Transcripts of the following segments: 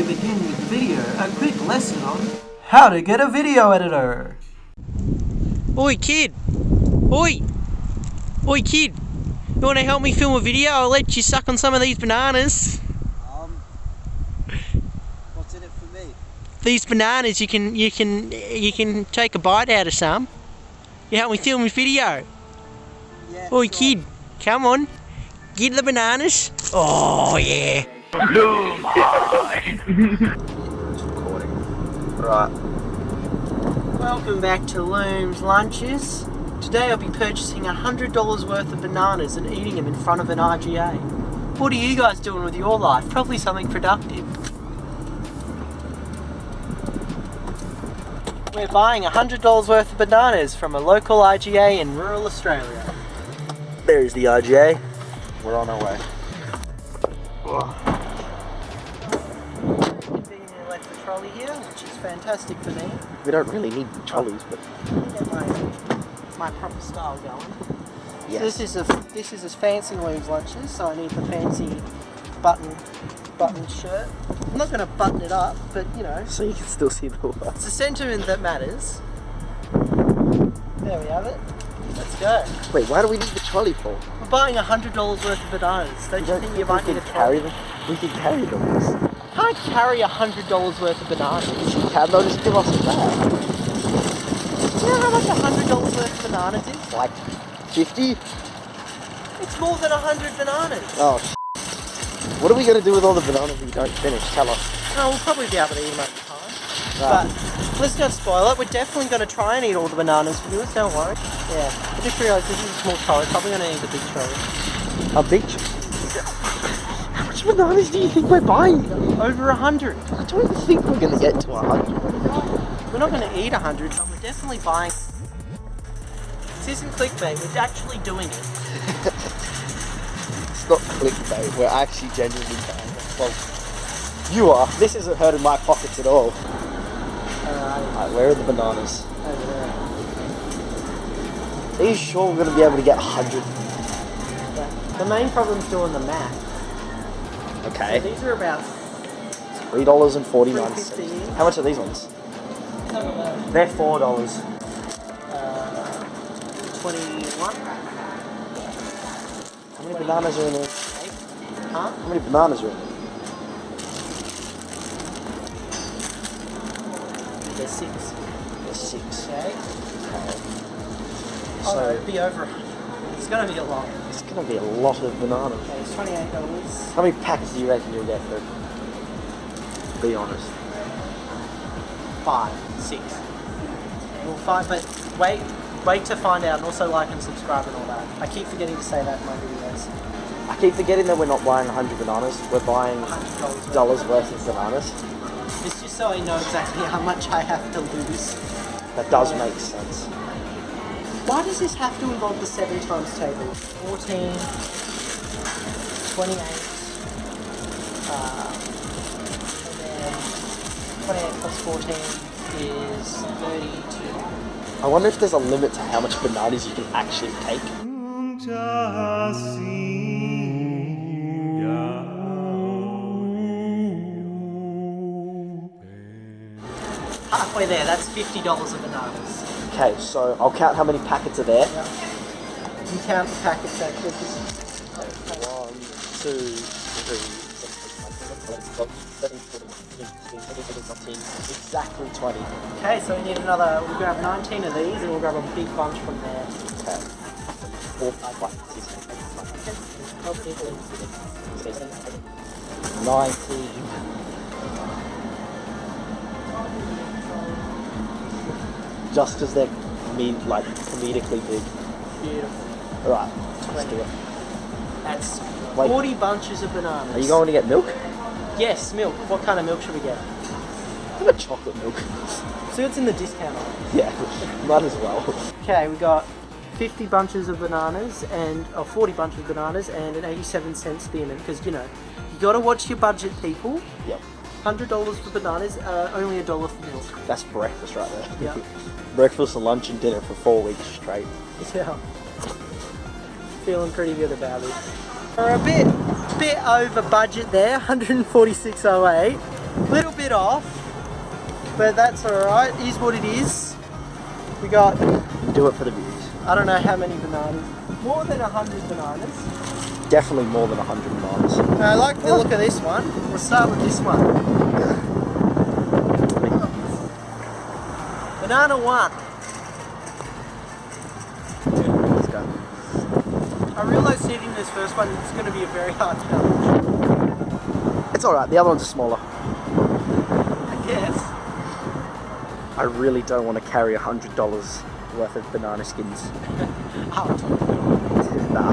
we begin with the video, a quick lesson on how to get a video editor. Oi, kid! Oi! Oi, kid! You want to help me film a video? I'll let you suck on some of these bananas. Um, what's in it for me? These bananas, you can you can you can take a bite out of some. You help me film a video. Yeah. Oi, sure. kid! Come on, get the bananas. Oh yeah! Right. Welcome back to Loom's Lunches. Today I'll be purchasing $100 worth of bananas and eating them in front of an IGA. What are you guys doing with your life? Probably something productive. We're buying $100 worth of bananas from a local IGA in rural Australia. There's the IGA. We're on our way. Convenient trolley here, which is fantastic for me. We don't really need trolleys, but Get my, my proper style going. yes. This is a this is a fancy Loom's lunches, so I need the fancy button button shirt. I'm not going to button it up, but you know, so you can still see the words. it's the sentiment that matters. There we have it. Let's go. Wait, why do we need the trolley for? We're buying a hundred dollars worth of bananas. Don't you think you might need a carry trolley? them? We can carry them. I can't carry a hundred dollars worth of bananas. You can, they'll just give us a bag. Do you know how much a hundred dollars worth of bananas is? Like 50? It's more than a hundred bananas. Oh, What are we going to do with all the bananas we don't finish? Tell us. Oh, we'll probably be able to eat them over time. Right. But let's not spoil it. We're definitely going to try and eat all the bananas for viewers. Don't worry. Yeah. I just realised this is a small trolley. Probably going to need a big trolley. A big How much bananas do you think we're buying? Over a hundred. I don't think we're going to get to a 100. We're not going to eat a hundred, but we're definitely buying. This isn't clickbait. We're actually doing it. It's not clickbait. We're actually genuinely buying it. Well, you are. This isn't hurting my pockets at all. Alright. Alright, where are the bananas? Over there. Are you sure we're going to be able to get a 100? Yeah. The main problem's doing the math. So Okay. these are about. $3.49. How much are these ones? Uh, They're $4. Twenty-one. How many bananas are in there? Huh? How many bananas are in there? There's six. There's six. Okay. Okay. Oh, So it'd be over. It's going to be a lot. it's going to be a lot of bananas. Okay, it's twenty-eight dollars. How many packets do you reckon you'll get for? Be honest. Five, six. Well, five, but wait, wait to find out, and also like and subscribe and all that. I keep forgetting to say that in my videos. I keep forgetting that we're not buying 100 bananas. We're buying Hundred dollars. dollars worth of bananas. It's just so I know exactly how much I have to lose. That does make sense. Why does this have to involve the seven times table? 14, 28, uh, and then 28 plus 14 is 32. I wonder if there's a limit to how much bananas you can actually take. Halfway there, that's $50 of bananas. Okay, so I'll count how many packets are there. You count the packets actually. One, two, three, exactly 20. Okay, so we need another, we'll grab 19 of these and we'll grab a big bunch from there. Okay. Four, five, six, seven, eight, nine, 19. Just as they're mean, like comedically big. Beautiful. Alright, let's do it. That's Wait. 40 bunches of bananas. Are you going to get milk? Yes, milk. What kind of milk should we get? How about chocolate milk? See what's in the discount yeah, might as well. Okay, we got 50 bunches of bananas and or 40 bunches of bananas and an 87 cent spearmint because you know you got to watch your budget, people. Yep, Hundred dollars for bananas, uh, only a dollar for milk. that's breakfast right there. Yeah. breakfast, and lunch, and dinner for four weeks straight. Yeah. Feeling pretty good about it. We're a bit, bit over budget there, 146.08. Little bit off, but that's alright. Is what it is. We got, Do it for the views. I don't know how many bananas. More than 100 bananas. Definitely more than 100 bananas. I like the look of this one. We'll start with this one. Banana one. I realised eating this first one is going to be a very hard challenge. It's alright, the other ones are smaller. I guess. I really don't want to carry $100 worth of banana skins. Nah, nah.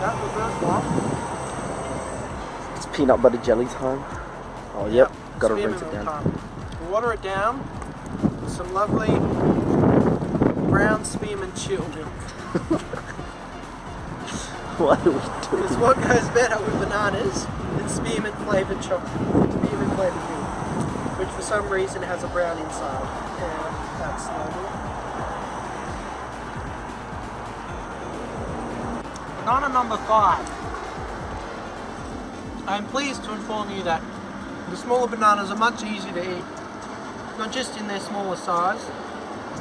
that's the first one. It's peanut butter jelly time. Oh, yep. Gotta rinse it down. time. Water it down. with Some lovely brown spearmint chill milk. What are we Because doing? what goes better with bananas than spearmint flavoured chocolate, spearmint flavoured milk, which for some reason has a brown inside. And that's normal. Banana number five. I'm pleased to inform you that the smaller bananas are much easier to eat. Not just in their smaller size,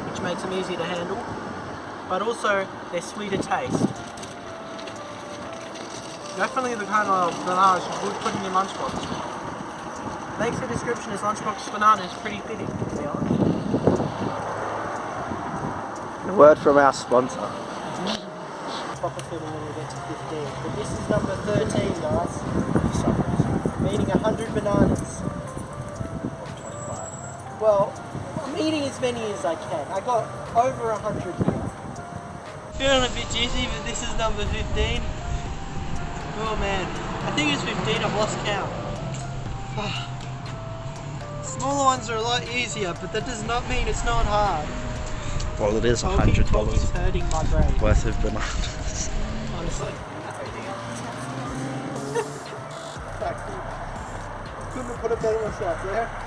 which makes them easier to handle, but also their sweeter taste. Definitely the kind of bananas you would put in your lunchbox. Makes the description as lunchbox bananas pretty fitting, to be honest. A word from our sponsor. Proper feeling when we get to 15. But this is number 13, guys. I'm 100 bananas. Well, I'm eating as many as I can. I got over a 100 here. Feeling a bit dizzy, but this is number 15. Oh man, I think it's 15, I've lost count. Smaller ones are a lot easier, but that does not mean it's not hard. Well, it is Talking, $100 talking's hurting my brain. worth of bananas. honestly. Couldn't have put it better myself, yeah?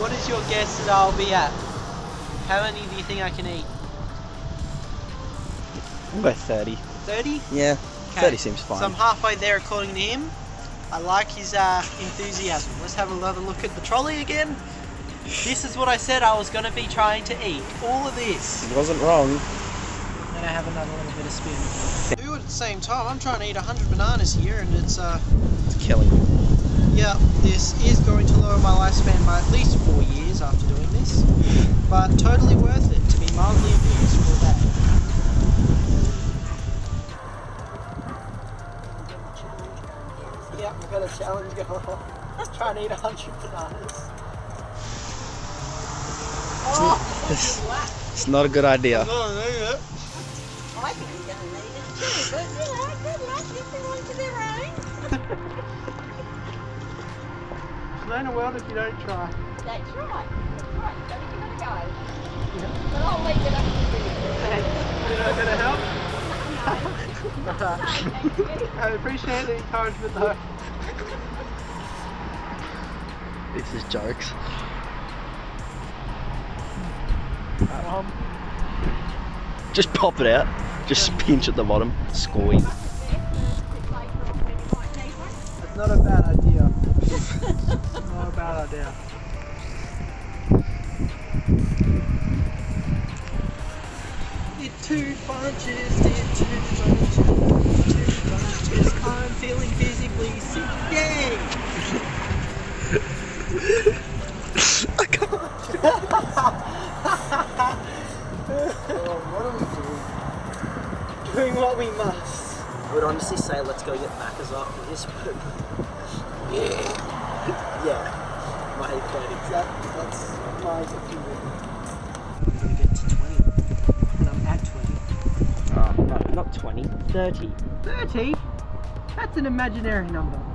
What is your guess that I'll be at? How many do you think I can eat? We'll go 30. 30? Yeah, Okay. 30 seems fine. So I'm halfway there according to him. I like his uh, enthusiasm. Let's have another look at the trolley again. This is what I said I was going to be trying to eat. All of this. He wasn't wrong. Then I have another little bit of spin. Do at the same time. I'm trying to eat 100 bananas here and it's, uh, It's killing me. Yeah, this is going to lower my lifespan by at least four years after doing this. But totally worth it to be mildly amused for that. Yeah, we've got a challenge going on. Trying to eat 100 bananas. Oh, it's, it's not a good idea. I think I'm gonna need it too, but you good luck, everyone to their own. There's no world if you don't try. That's right, that's right, you gotta give it a go. But I'll leave it up to you. Did I better help? Thank you. I appreciate the encouragement though. This is jokes. Um, Just pop it out. Just pinch at the bottom. Squeeze. It's not a bad idea. not a bad idea. Did two punches, did two punches, two punches. I'm feeling physically sick. Yay! I can't. Oh, what are we doing? Doing what we must. I would honestly say let's go get Macca's after this, but yeah, yeah, my verdict. That, that's my opinion. I'm gonna get to 20, and I'm at 20. Ah, oh, no, not 20. 30. 30? That's an imaginary number.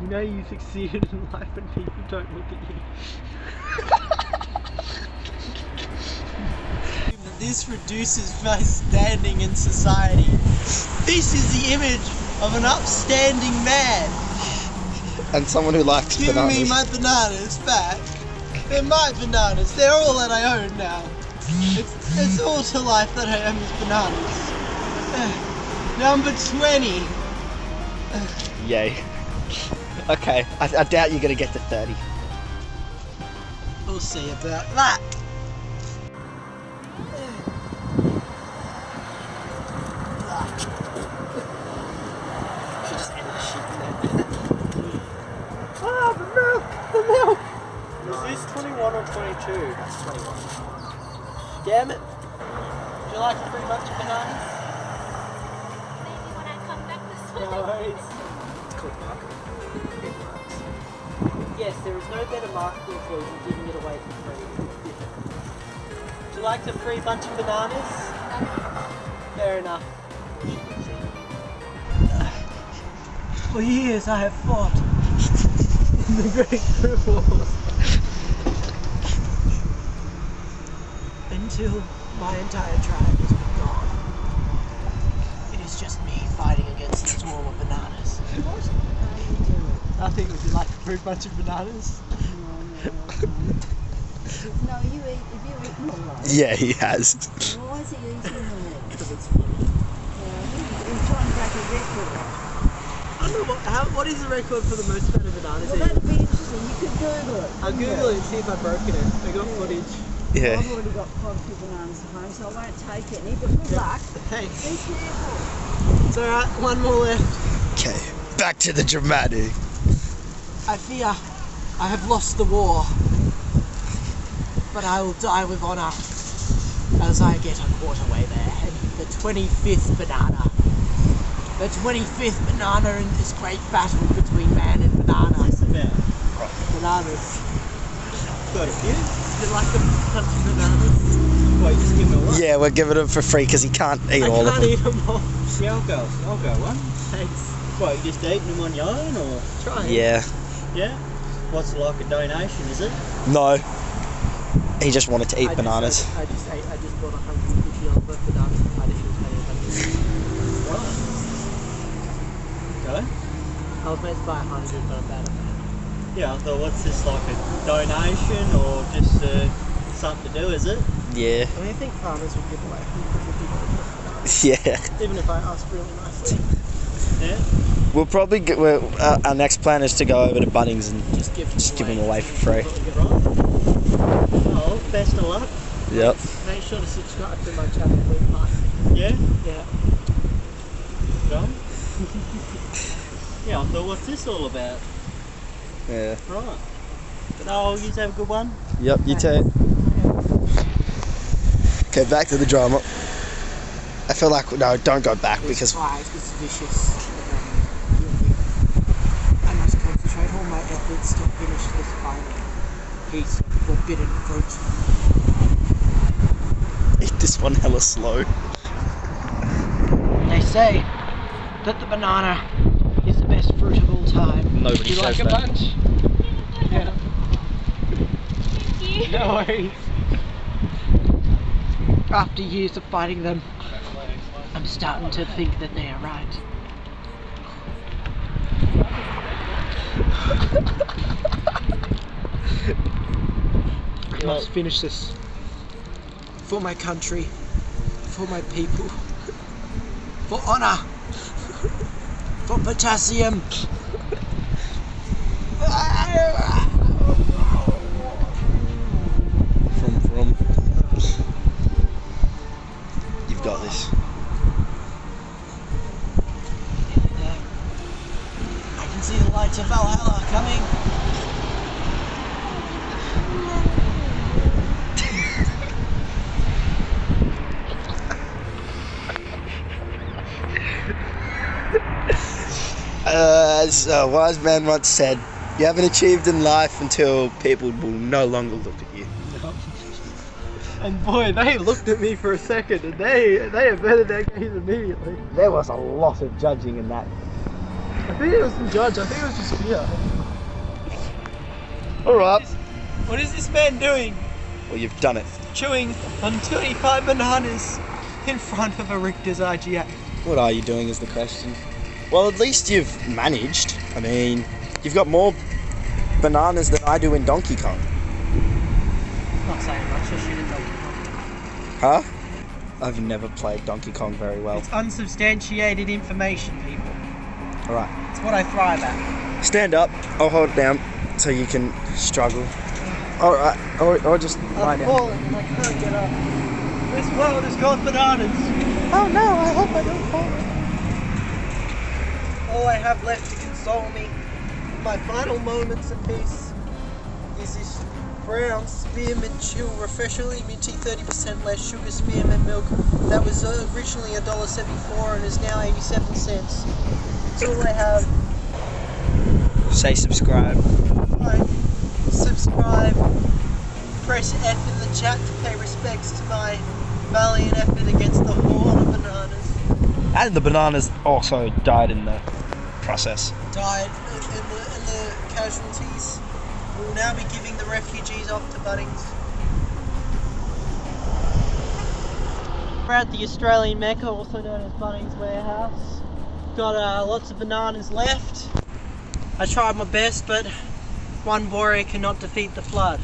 You know you succeeded in life when people don't look at you. This reduces my standing in society. This is the image of an upstanding man. and someone who likes Give bananas. Give me my bananas back. They're my bananas. They're all that I own now. It's, it's all to life that I am is bananas. Uh, number 20. Yay. Okay, I, I doubt you're gonna get to 30. We'll see about that. You like the free bunch of bananas? Fair enough. For years I have fought in the Great Wars. Until my entire tribe has been gone. It is just me fighting against a swarm of bananas. I think would you like a fruit bunch of bananas? No, you eat, if you eat more like Yeah, he has. Why is he eating them? Because it's funny. Yeah, he's trying to break a record. I don't know what, how, what is the record for the most amount of bananas Well, eaten? that'd be interesting. You could Google it. I'll Google it and see if I've broken it. I got footage. Yeah. I've already got quite a few bananas at home, so I won't take any. But good luck. Thanks. Be careful. It's alright, one more left. Okay, back to the dramatic. I fear I have lost the war, but I will die with honour as I get a quarter way there. And the 25th banana. The 25th banana in this great battle between man and banana. Bananas. Got a few. Is it like a bunch bananas? Wait, just give me. Yeah, we're giving him for free because he can't eat I all of can't them. eat them all. Yeah, I'll go. I'll go one. Thanks. What, you just eating them on your own, or Try. Yeah. yeah? What's it like a donation? Is it? No. He just wanted to eat I bananas. Just, I just ate, I just bought 150 of the bananas and I didn't pay a Right. Okay. I was meant to buy a 100, but I'm bad at that. Yeah, I thought, what's this like a donation or just uh, something to do? Is it? Yeah. I mean, I think farmers would give away 150 dollars, Yeah. even if I asked really nicely. Yeah. We'll probably get, we're, uh, our next plan is to go over to Bunnings and Just give them just give them away for free. Right. Best of luck. Yep. Make sure to subscribe to my channel, Blue Park. Yeah. Yeah. Go. yeah, I thought, what's this all about? Yeah. Right. But oh, you have a good one. Yep, you too. Okay, back to the drama. I feel like no, don't go back This because fight is vicious. um, I must concentrate all my efforts to finish this final piece of forbidden fruit. eat this one hella slow. They say that the banana is the best fruit of all time. Nobody Would you says like a that. bunch? Yeah. Thank you. No worries. After years of fighting them, I'm starting to think that they are right. I must finish this. For my country, for my people, for honor, for potassium. From from. You've got this. I can see the lights of Valhalla coming. Uh, as a wise man once said, you haven't achieved in life until people will no longer look at you. And boy, they looked at me for a second and they they averted their gaze immediately. There was a lot of judging in that. I think it was the judge, I think it was just fear. Alright. What is this man doing? Well, you've done it. Chewing on 25 bananas in front of a Richter's IGA. What are you doing is the question. Well, at least you've managed. I mean, You've got more bananas than I do in Donkey Kong. Not saying much, I shoot it Huh? I've never played Donkey Kong very well. It's unsubstantiated information, people. Alright. It's what I thrive at. Stand up. I'll hold it down so you can struggle. Mm. Alright. Or, or just lie I'm down. falling I can't get up. This world has got bananas. Oh no, I hope I don't fall. All I have left to console me in my final moments of peace is this brown spearmint chill refreshingly minty 30% less sugar spearmint milk that was originally $1.74 and is now 87 cents. That's all I have. Say subscribe. Like, subscribe, press F in the chat to pay respects to my valiant effort against the horde of bananas. And the bananas also died in the process. died in the, in the casualties. We will now be giving the refugees off to Bunnings. We're at the Australian Mecca, also known as Bunnings Warehouse. Got uh, lots of bananas left. I tried my best, but one warrior cannot defeat the flood.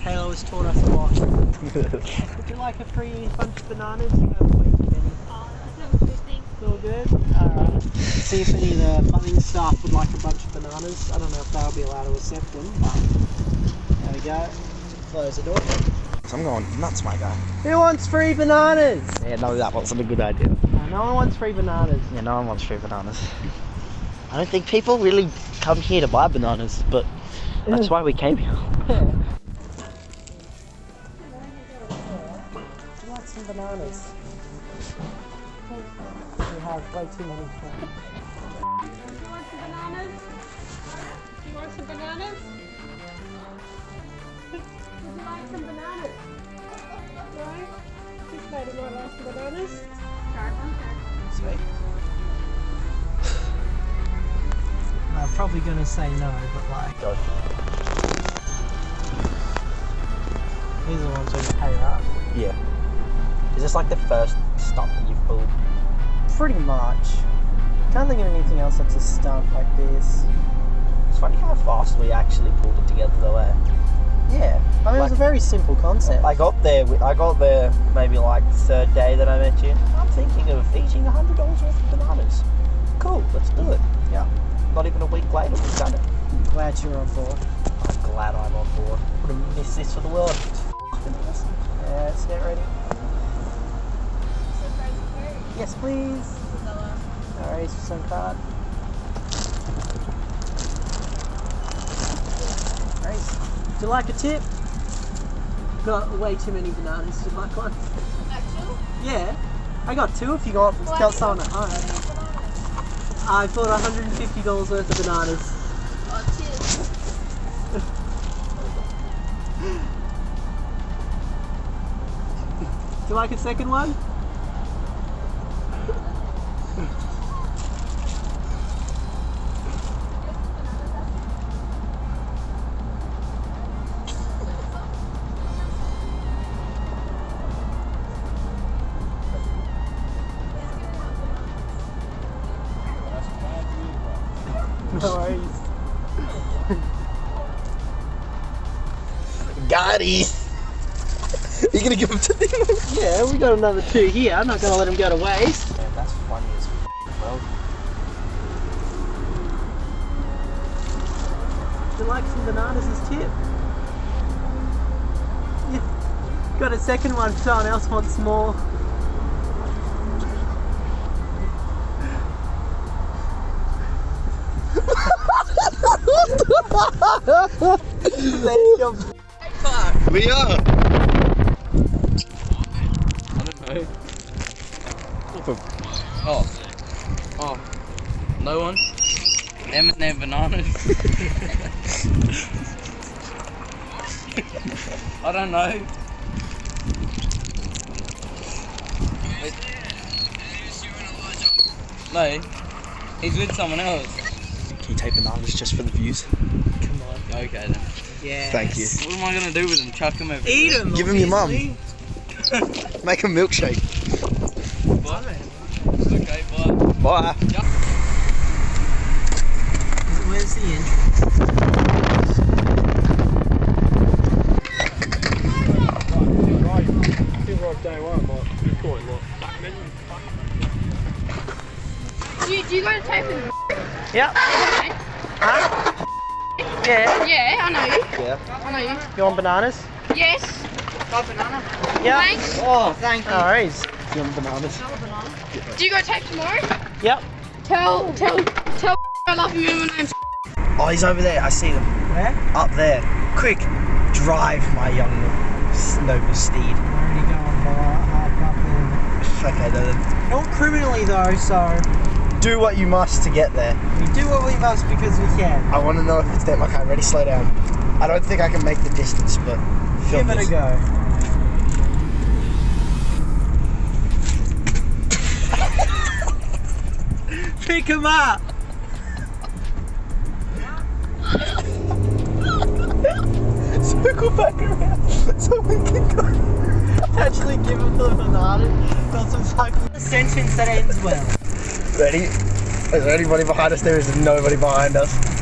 Halo has taught us a lot. Would you like a free bunch of bananas? You have way too many. Oh, that sounds good. Thanks. It's all good. Alright. See if any of the Bunnings staff would like a bunch of bananas. I don't know if they'll be allowed to accept them, but there we go. Close the door. I'm going nuts, my guy. Who wants free bananas? Yeah, no, that wasn't a good idea. No, no one wants free bananas. Yeah, no one wants free bananas. I don't think people really come here to buy bananas, but that's why we came here. Would you like some bananas? We have way too many. You want some bananas? You want some bananas? Would you like some bananas? Right? This lady might like some bananas. Sure, okay. Sweet. I'm probably gonna say no, but like. Go. These are the ones we can pay up. Yeah. Is this like the first stop that you've pulled? Pretty much. Can't think of anything else that's a stunt like this. It's funny how fast we actually pulled it together though, eh? Yeah, I mean, it was a very simple concept. I got there, I got there maybe like the third day that I met you. I'm thinking of eating $100 worth of bananas. Cool, let's do it. Yeah. Not even a week later, we've done it. Glad you're on board. I'm glad I'm on board. Wouldn't miss this for the world. It's awesome. Yeah, let's get ready. Yes, please. Alright, some card. Grace, would you like a tip? Got way too many bananas. Do you like one? Yeah, I got two if you got tell someone at home. I bought $150 worth of bananas. Do you like a second one? Got it. you gonna give them to me? Yeah, we got another two here. I'm not gonna let them go to waste. Man, that's funny as well. Would you like some bananas as tip? Yeah. Got a second one if someone else wants more. There's your We are. Oh. Oh. No one? Them and their bananas. I don't know. Wait. No. He's with someone else. Can you take bananas just for the views? Come on. Okay then. Yeah. Thank you. What am I gonna do with them? Chuck them over. Eat them. Give them your mum. Make a milkshake. Bye. Okay, bye. Bye. Where's the entrance? Do you, do you go to tape in Yep. Huh? Yeah. Yeah, I know you. Yeah. I know you. You want bananas? Yes. Got a banana. Yeah. Thanks. Oh, thank you. No worries. You want bananas? Do you go tape tomorrow? Yep. Tell, tell, tell I love you and my name's Oh, he's over there. I see them. Where? Up there. Quick, drive my young noble steed. I'm Already going by Okay, then. Not criminally though, so Do what you must to get there. we do what we must because we can. I want to know if it's them. Okay, ready? Slow down. I don't think I can make the distance, but film Give it a go. Pick him up. Circle back around so we can go. Actually, give him the banana. Got some fucking a sentence that ends well. Ready? Is there anybody behind us? There is nobody behind us.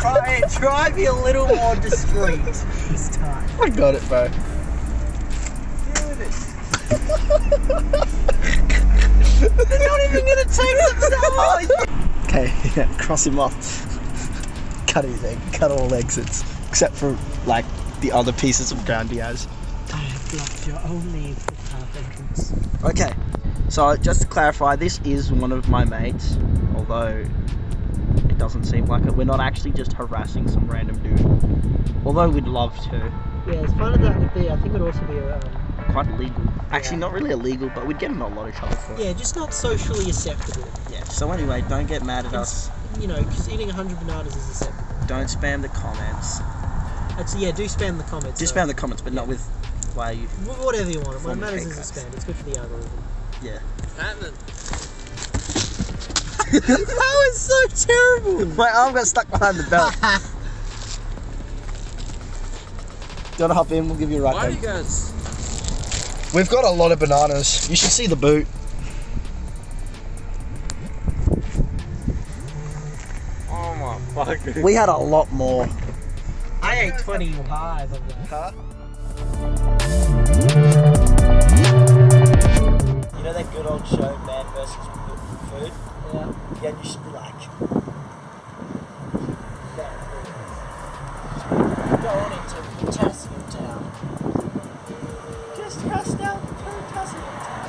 Try, try be a little more discreet this time. I got it, bro. They're not even gonna take themselves. Okay, yeah, cross him off. Cut his egg, cut all exits, except for like the other pieces of ground he has. I have blocked your only footpath entrance. Okay, so just to clarify, this is one of my mates, although it doesn't seem like it. We're not actually just harassing some random dude, although we'd love to. Yeah, as fun as that would be, I think it would also be um, Quite illegal. Actually, Yeah. not really illegal, but we'd get in a lot of trouble for it. yeah, just not socially acceptable. Yeah. So anyway, don't get mad at us. You know, because eating 100 bananas is acceptable. Don't spam the comments. Actually, yeah, do spam the comments. Do though. spam the comments, but not with why you. Whatever you want. What matters is the crimes. spam. It's good for the algorithm. Yeah. that was so terrible. My arm got stuck behind the belt. Do you want to hop in? We'll give you a ride. Why do you guys? We've got a lot of bananas. You should see the boot. Oh my fucking. We had a lot more. I ate 25 of them. Huh? Know that good old show, Man vs. Food? Yeah. Yeah, you should be like. Go on into Potassium Town. Just crossed out Potassium Town.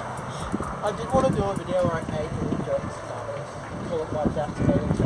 I did want to do a video where I ate the jokes bananas. Call it Wiped Out